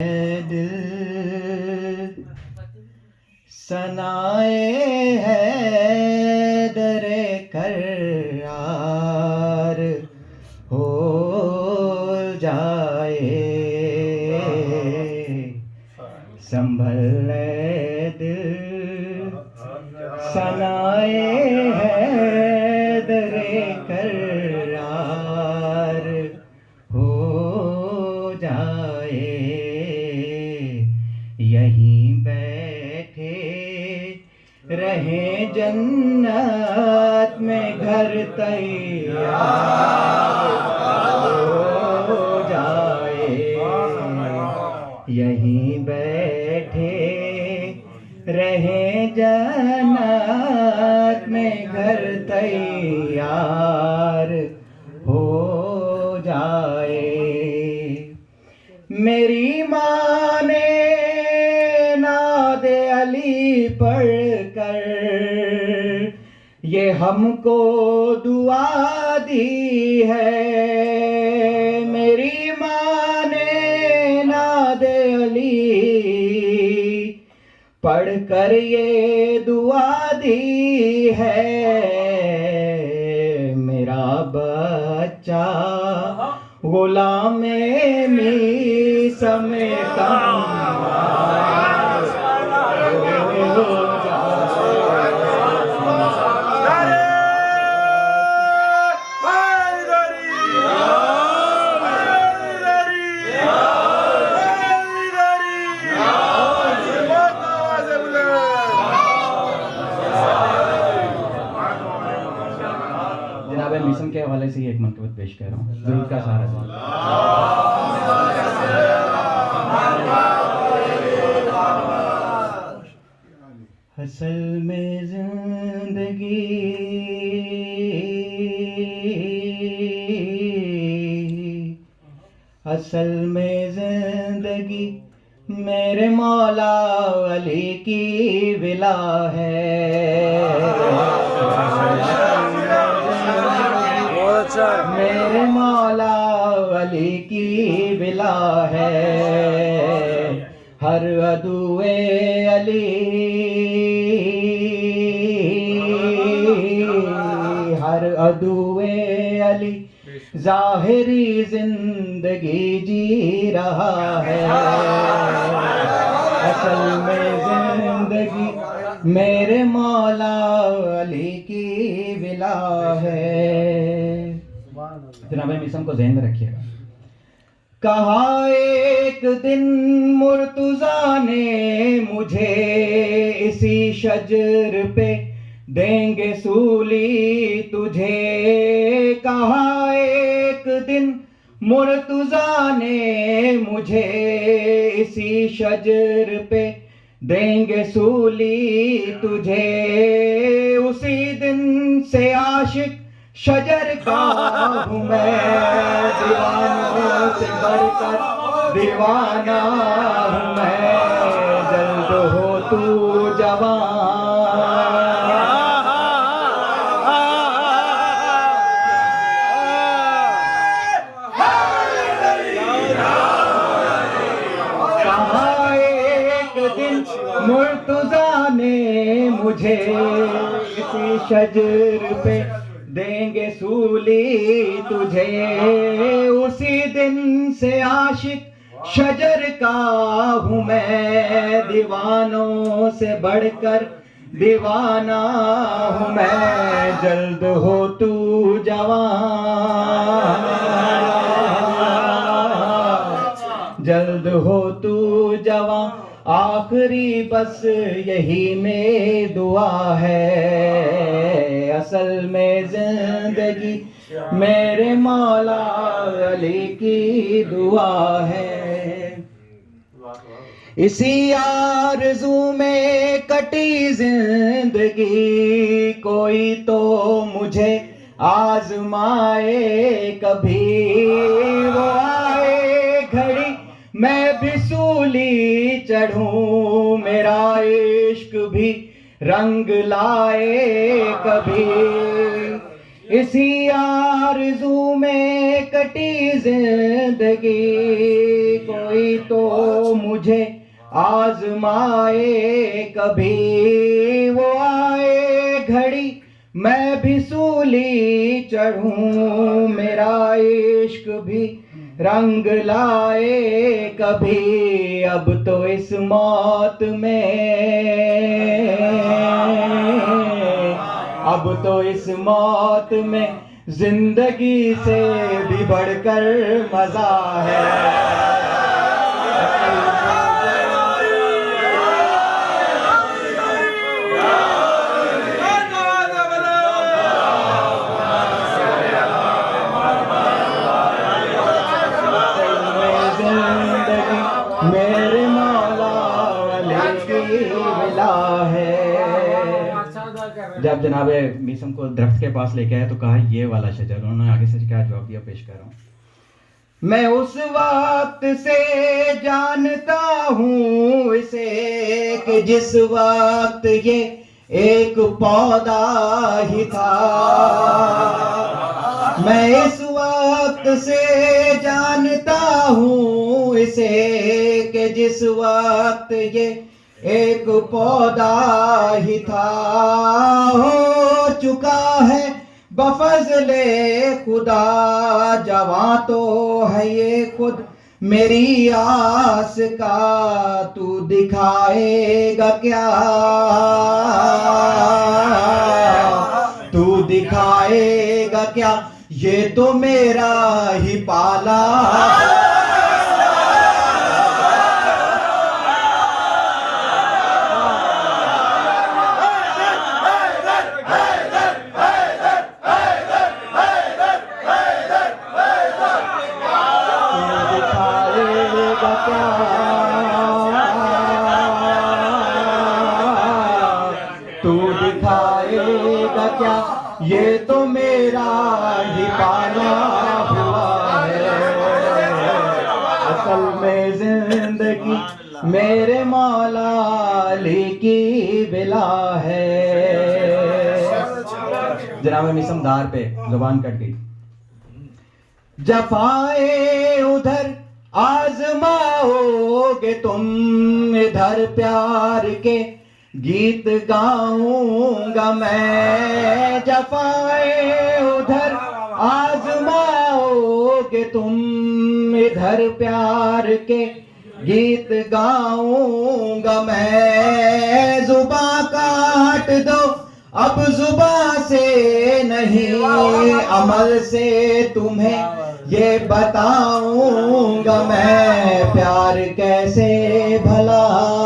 دل سنائے ہے در کرار ہو جائے۔ سنبھل دل۔ سنائے جنت میں گھر تیار ہو جائے۔ یہیں بیٹھے رہے جنت میں گھر تیار۔ ہم کو دعا دی ہے۔ میری ماں نے ناد علی۔ پڑھ کر یہ دعا دی ہے۔ میرا بچہ غلام می سمیتا میسم کے حوالے سے یہ ایک منقبت پیش کر رہا ہوں۔ ضرور کا سہارا اصل میں زندگی۔ اصل میں زندگی میرے مولا علی کی ولا ہے۔ میرے مولا علی کی ولا ہے۔ ہر ادو علی۔ ہر ادو علی۔ ظاہری زندگی جی رہا ہے۔ اصل میں زندگی میرے مولا علی کی ولا ہے۔ جناب میسم کو ذہن میں رکھیے گا۔ کہا ایک دن مرتضی نے مجھے اسی شجر پہ دیں گے سولی تجھے؟ کہا ایک دن مرتضی نے مجھے اسی شجر پہ دیں گے سولی تجھے؟ اسی دن سے عاشق شجر کا ہوں میں دیوانوں سے بڑھ کر دیوانہ ہوں میں جلد ہو تو جوان۔ کہا ایک دن مرتضی نے مجھے اسی شجر پہ دیں گے سولی تجھے۔ اسی دن سے عاشق شجر کا ہوں میں۔ دیوانوں سے بڑھ کر دیوانہ ہوں میں۔ جلد ہو تو جوان۔ جلد ہو تو جوان۔ آخری بس یہی میں دعا ہے۔ اصل میں میرے مولا علی کی دعا ہے۔ اسی آرزو میں کٹی زندگی، کوئی تو مجھے آزمائے کبھی۔ وہ آئے گھڑی، میں بھی سولی چڑھوں، میرا عشق بھی رنگ لائے کبھی۔ اسی آرزو میں کٹی زندگی، کوئی تو مجھے آزمائے کبھی۔ وہ آئے گھڑی، میں بھی سولی چڑھوں، میرا عشق بھی رنگ لائے کبھی۔ اب تو اس موت میں اب تو اس موت میں زندگی سے بھی بڑھ کر مزہ ہے۔ درخت کے پاس لے کے آئے تو کہا، یہ والا شجر، انہوں نے آگے سے کیا جواب دیا، پیش کر رہا ہوں۔ میں اس وقت سے جانتا ہوں اسے کہ جس وقت یہ ایک پودا ہی تھا۔ میں اس وقت سے جانتا ہوں اسے کہ جس وقت یہ ایک پودا ہی تھا۔ ہو چکا ہے۔ بفضل خدا، جواں تو ہے یہ خود۔ میری آس کا تو دکھائے گا کیا؟ تو دکھائے گا کیا؟ یہ تو میرا ہی پالا۔ گا کیا؟ یہ تو میرا ہی پالا ہوا ہے۔ اصل میں زندگی میرے مولا علی کی بلا ہے۔ جناب مسم دار پہ زبان کٹ گئی۔ جفائے ادھر آزماؤ گے تم ادھر پیار کے۔ گیت گاؤں گا میں جفائے ادھر آزماؤ گے تم ادھر پیار کے۔ گیت گاؤں گا میں زباں کاٹ دو، اب زباں سے نہیں، عمل سے تمہیں یہ بتاؤں گا میں پیار کیسے بھلا۔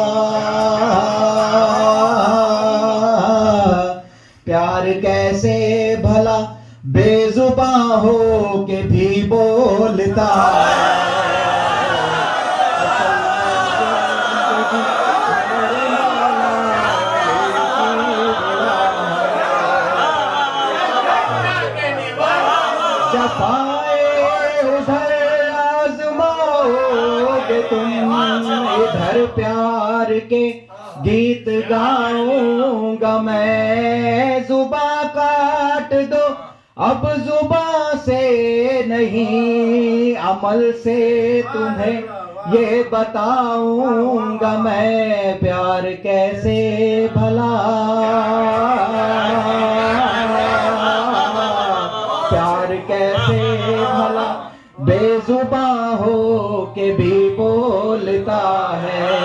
تم ادھر پیار کے گیت گاؤں گا میں زباں کاٹ دو اب زباں سے نہیں، عمل سے تمہیں یہ بتاؤں گا میں پیار کیسے بھلا؟ پیار کیسے بھلا؟ بے زباں ہو کے بھی بولتا ہے۔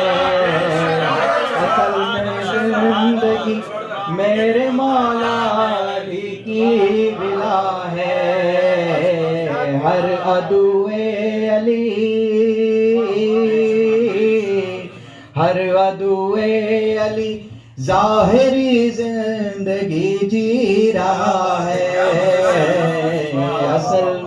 اصل میں زندگی میرے مولا ہر ادوے علی۔ ہر ادوے علی ظاہری زندگی جی رہا ہے۔ اصل